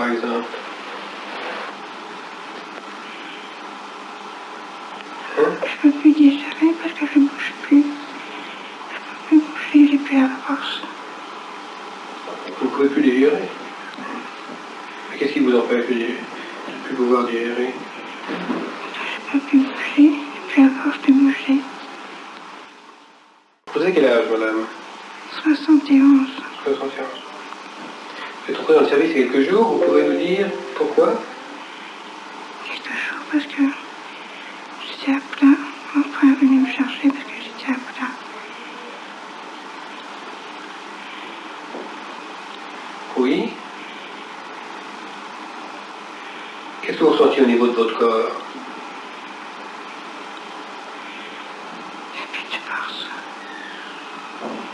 par exemple Hein? Je peux plus digérer parce que je bouge plus. Je peux plus bouger, j'ai plus la force. Vous ne pouvez plus digérer? Mais qu'est-ce qui vous empêche de ne plus pouvoir digérer? Je peux plus bouger, j'ai plus la force de bouger. Vous avez quel âge, madame? 71. 71. Vous êtes entré dans le service il y a quelques jours, vous pouvez nous dire pourquoi? Quelques jours parce que j'étais à plat. Mon frère est venu me chercher parce que j'étais à plat. Oui. Qu'est-ce que vous ressentez au niveau de votre corps J'ai plus de force.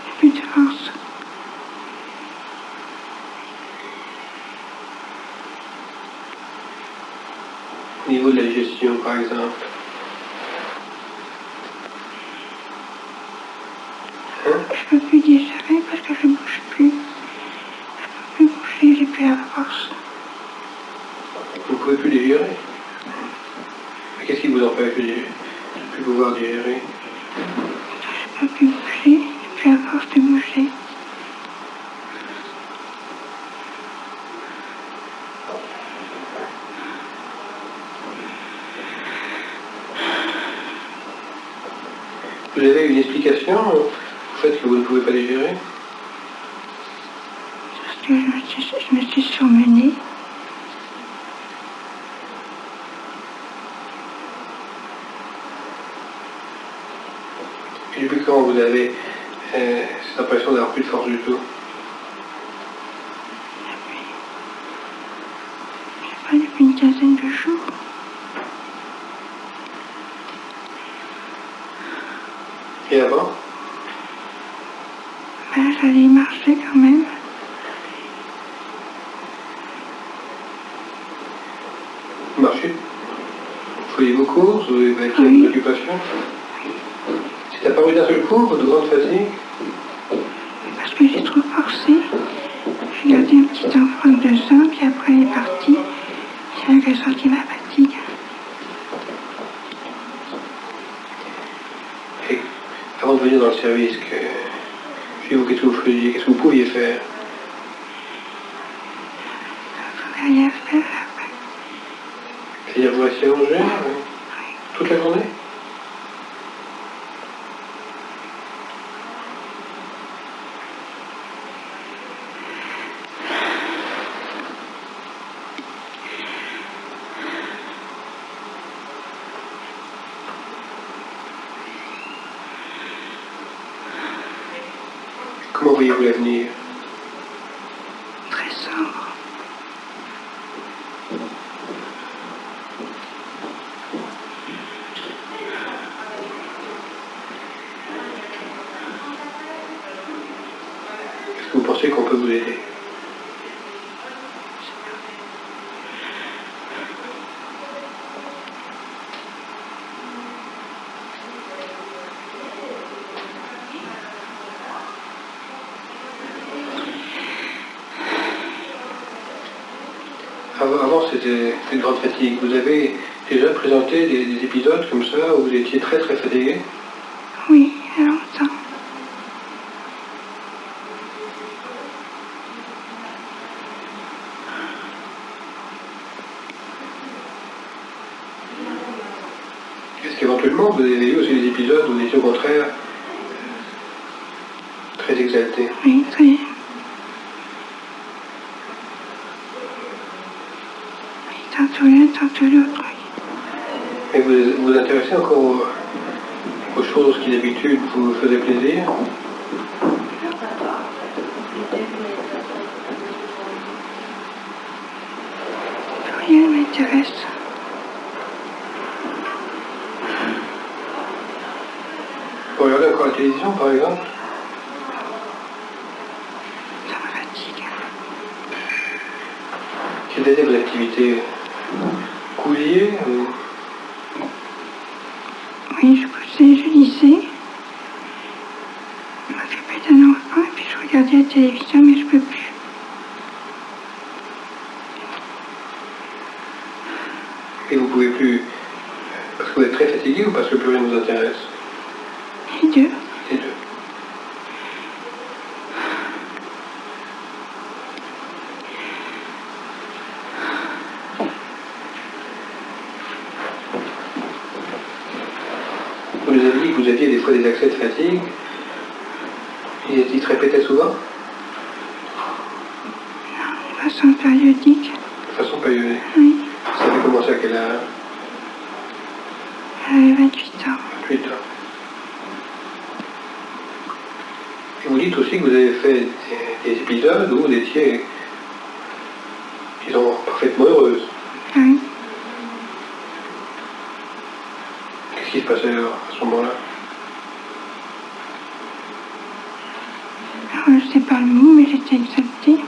J'ai plus de force. Au niveau de la digestion, par exemple Hein? Je peux plus digérer parce que je bouge plus. Je peux plus bouger, j'ai plus la force. Vous ne pouvez plus digérer qu'est-ce qui vous empêche de ne plus pouvoir digérer? Je peux plus bouger, j'ai plus la force de bouger. Vous avez une explication au fait que vous ne pouvez pas digérer Parce que je me suis, je me suis surmenée. Et depuis quand vous avez euh, cette impression d'avoir plus de force du tout Je sais pas, depuis une quinzaine de jours. Avant Ben, j'allais marcher quand même. Vous marchez Vous faisiez vos courses Vous avez acquis Oui. une occupation C'est apparu d'un seul coup, votre grande fatigue Parce que j'ai trop forcé. J'ai gardé un petit enfant de deux ans, puis après il est parti. C'est là que j'ai senti ma fatigue. Et le service, que, chez vous, qu'est-ce que vous faisiez Qu'est-ce que vous pouviez faire Je pouvais rien faire. C'est-à-dire vous restez allongé euh, toute la journée? Comment voyez-vous l'avenir Très sombre. Est-ce que vous pensez qu'on peut vous aider? C'était une grande fatigue. Vous avez déjà présenté des, des épisodes comme ça où vous étiez très très fatigué? Oui, il y a longtemps. Est-ce qu'éventuellement vous avez eu aussi des épisodes où vous étiez au contraire très exalté? Oui, très. Oui, Et vous vous intéressez encore aux, aux choses qui d'habitude vous faisaient plaisir Rien ne m'intéresse. Vous regardez encore la télévision par exemple Ça me fatigue. Quelles étaient vos activités euh, oui, je poussais, je lisais. Je m'occupais d'un enfant et puis je regardais la télévision, mais je peux plus. Et vous pouvez plus... Parce que vous êtes très fatigué ou parce que plus rien ne vous intéresse? Les deux. Vous nous avez dit que vous aviez des fois des accès de fatigue. Et ils se répétaient souvent De façon périodique. De façon périodique. Oui. Ça avait commencé à quel âge J'avais 28 ans. 28 ans. Et vous dites aussi que vous avez fait des, des épisodes où vous étiez, disons, parfaitement heureuse. Oui. Qu'est-ce qui se passait alors, à ce moment-là Alors, je sais pas le mot, mais j'étais exaltée.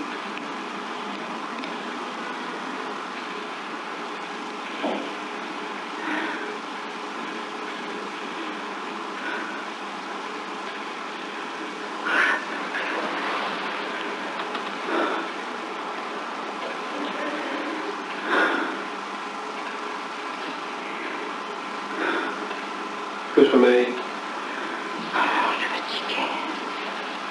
Le sommeil. Alors, je suis fatiguée.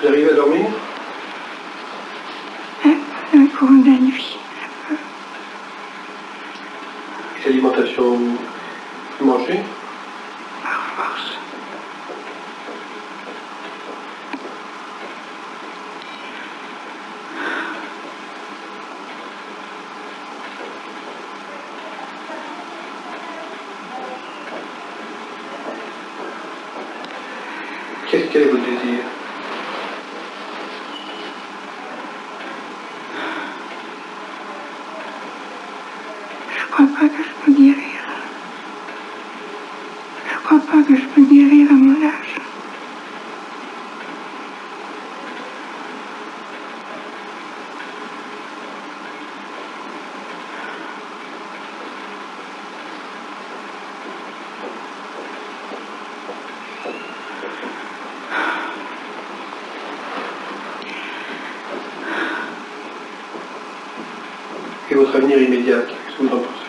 Vous arrivez à dormir Hein, un courant de la nuit. Et L'alimentation, vous mangez Par force. Qu'est-ce quel est votre désir? Je crois pas que je peux guérir. Je crois pas que je peux guérir à mon âge. Et votre avenir immédiat, qu'est-ce que vous en pensez